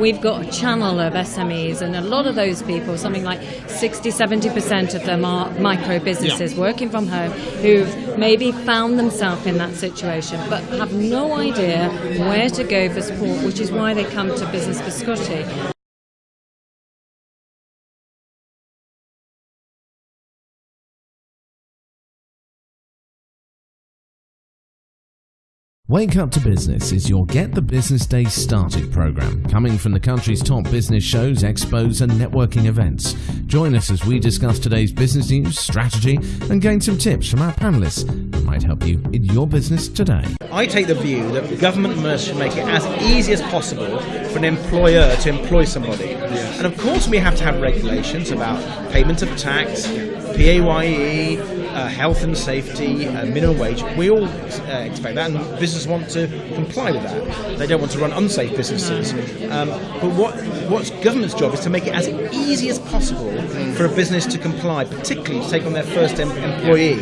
we've got a channel of SMEs, and a lot of those people, something like 60 70% of them are micro businesses Yeah. working from home who've maybe found themselves in that situation but have no idea where to go for support, which is why they come to Business for Scotty. Wake Up to Business is your Get the Business Day Started program, coming from the country's top business shows, expos, and networking events. Join us as we discuss today's business news, strategy, and gain some tips from our panelists that might help you in your business today. I take the view that government must make it as easy as possible for an employer to employ somebody. And of course, we have to have regulations about payment of tax, PAYE, uh, health and safety, uh, minimum wage. We all uh, expect that, and businesses want to comply with that. They don't want to run unsafe businesses. Um, but what what's government's job is to make it as easy as possible for a business to comply, particularly to take on their first em- employee.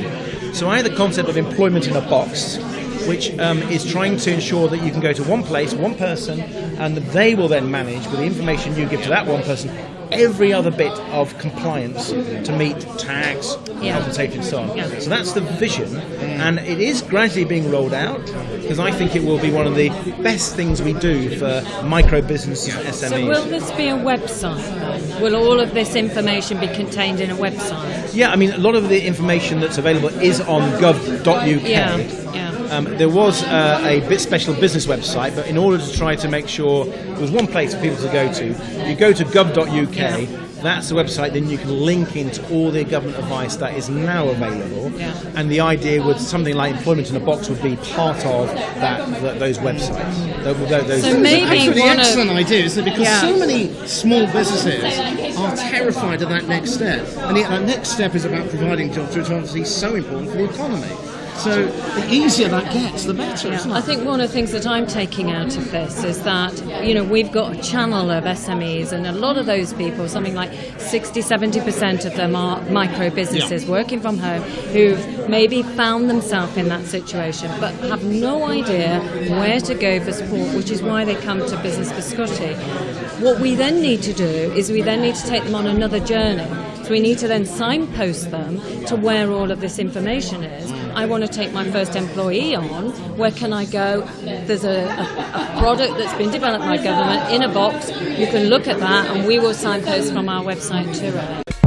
So I have the concept of employment in a box, which um, is trying to ensure that you can go to one place, one person, and they will then manage with the information you give to that one person every other bit of compliance to meet tax, Yeah. health and so on. Yeah. So that's the vision, and it is gradually being rolled out because I think it will be one of the best things we do for micro businesses and SMEs. So will this be a website? Will all of this information be contained in a website? yeah, I mean, a lot of the information that's available is on gov.uk. Yeah, yeah. Um, there was uh, a bit special business website, but in order to try to make sure there was one place for people to go to, you go to gov.uk. That's the website. Then you can link into all the government advice that is now available. Yeah. And the idea would something like employment in a box would be part of that, th those websites. Tho- tho- those- So maybe Actually, one of- excellent idea, isn't it? Because Yeah. so many small businesses are terrified of that next step. And yet that next step is about providing jobs, which obviously is so important for the economy. So the easier that gets, the better, isn't it? I think one of the things that I'm taking out of this is that, you know, we've got a channel of SMEs, and a lot of those people, something like 60 70% of them are micro businesses Yeah. working from home who've maybe found themselves in that situation but have no idea where to go for support, which is why they come to Business for Scotty. What we then need to do is we then need to take them on another journey. So we need to then signpost them to where all of this information is. I want to take my first employee on. Where can I go? There's a, a, a product that's been developed by government in a box. You can look at that, and we will signpost from our website to it.